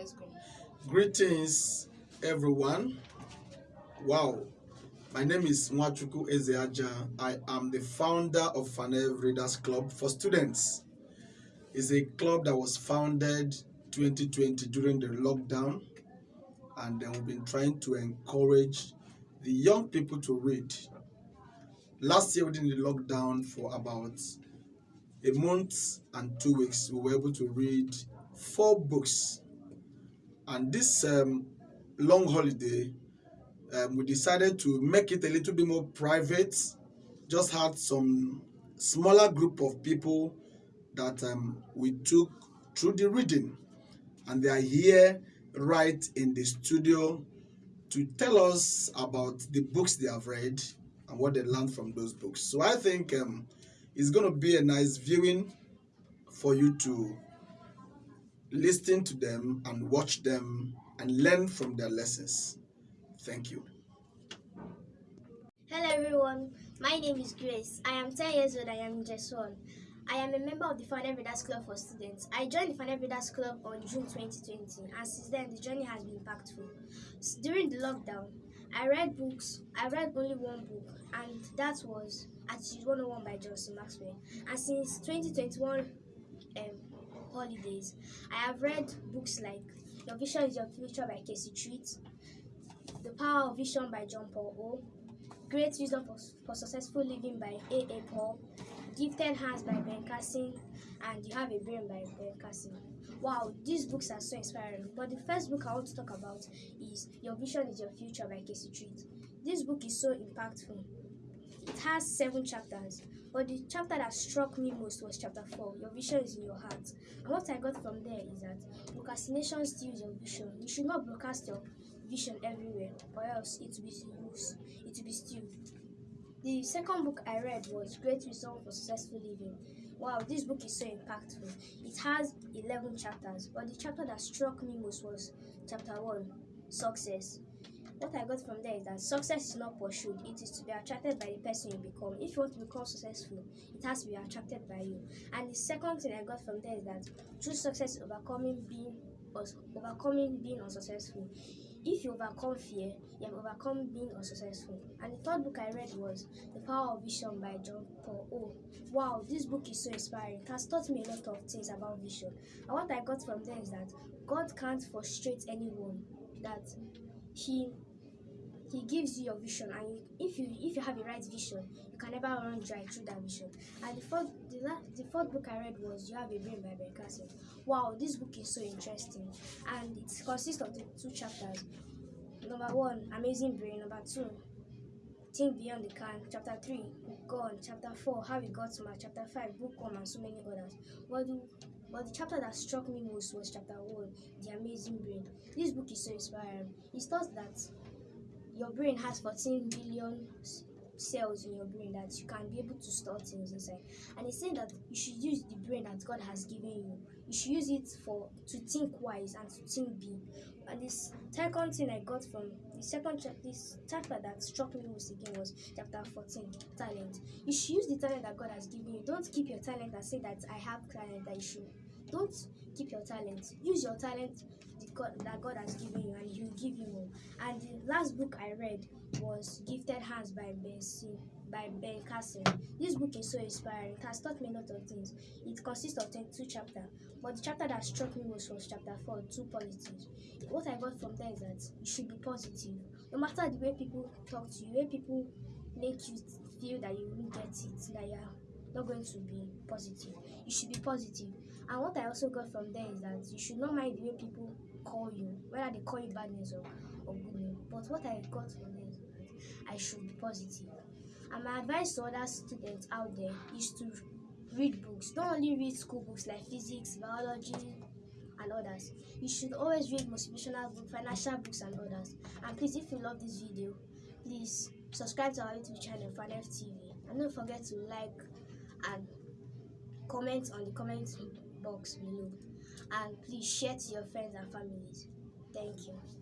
Let's go. Greetings, everyone. Wow. My name is Mwachuku Ezeaja. I am the founder of Fanev Readers Club for students. It's a club that was founded 2020 during the lockdown, and then we've been trying to encourage the young people to read. Last year, within the lockdown, for about a month and two weeks, we were able to read four books. And this um, long holiday, um, we decided to make it a little bit more private. Just had some smaller group of people that um, we took through the reading, and they are here right in the studio to tell us about the books they have read and what they learned from those books. So I think um, it's going to be a nice viewing for you to listen to them and watch them and learn from their lessons. Thank you. Hello everyone, my name is Grace. I am 10 years old. I am just one. I am a member of the Funnel Readers Club for students. I joined the Funnel Readers Club on June 2020 and since then the journey has been impactful. During the lockdown, I read books. I read only one book and that was Attitude 101 by Johnson Maxwell. And since 2021 um, holidays, I have read books like Your Vision is Your Future by Casey Treat, The Power of Vision by John Paul O, Great Wisdom for, for Successful Living by A. A. Paul, Gifted Hands by Ben Carson, and You Have a Brain by Ben Carson. Wow, these books are so inspiring. But the first book I want to talk about is Your Vision is Your Future by Casey Treat. This book is so impactful. It has seven chapters, but the chapter that struck me most was chapter 4 Your Vision is in Your Heart. And what I got from there is that procrastination steals your vision. You should not broadcast your vision everywhere, or else it will be used, it will be stealed. The second book I read was Great Wisdom for Successful Living. Wow, this book is so impactful. It has 11 chapters, but the chapter that struck me most was chapter 1 Success. What I got from there is that success is not pursued, it is to be attracted by the person you become. If you want to become successful, it has to be attracted by you. And the second thing I got from there is that true success is overcoming being overcoming being unsuccessful. If you overcome fear, you have overcome being unsuccessful. And the third book I read was The Power of Vision by John Paul O. Wow, this book is so inspiring. It has taught me a lot of things about vision. And what I got from there is that God can't frustrate anyone. That He He gives you your vision, and you, if you if you have a right vision, you can never run dry through that vision. And the fourth the last the fourth book I read was You Have a Brain by Ben Carson. Wow, this book is so interesting, and it consists of the two chapters. Number one, Amazing Brain. Number two, Think Beyond the Can. Chapter three, Gone. Chapter four, How We Got Smart. Chapter five, Bookworm, and so many others. But the but the chapter that struck me most was chapter one, The Amazing Brain. This book is so inspiring. It starts that your brain has 14 billion cells in your brain that you can be able to store things inside. And it's saying that you should use the brain that god has given you. You should use it for to think wise and to think big. And this second thing i got from the second chapter, this chapter that struck me most again was chapter 14 talent. You should use the talent that god has given you. Don't keep your talent and say that i have talent that you should don't keep your talent. Use your talent God, that God has given you, and will give you more. And the last book I read was Gifted Hands by Ben by Ben Carson. This book is so inspiring. It has taught me a lot of things. It consists of 22 chapters, but the chapter that struck me was from chapter 4, Two Positives. What I got from there is that you should be positive. No matter the way people talk to you, the way people make you feel that you won't get it, that you are not going to be positive. You should be positive. And what I also got from there is that you should not mind the way people call you, whether they call you bad names or, or good name. But what I got from there is that I should be positive. And my advice to other students out there is to read books. Don't only read school books like physics, biology, and others. You should always read motivational books, financial books, and others. And please, if you love this video, please subscribe to our YouTube channel, FanF TV. And don't forget to like and comment on the comment box below. And please share to your friends and families. Thank you.